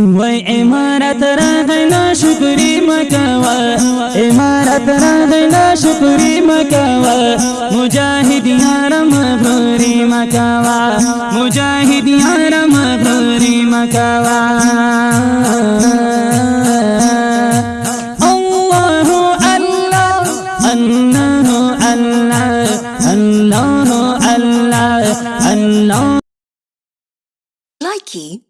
وای امارت راغینا شکری مکوا امارت راغینا شکری مکوا مجاہد یارم مغروری مکوا مجاہد یارم مغروری مکوا اللہ اللہ اللہ اللہ Likey.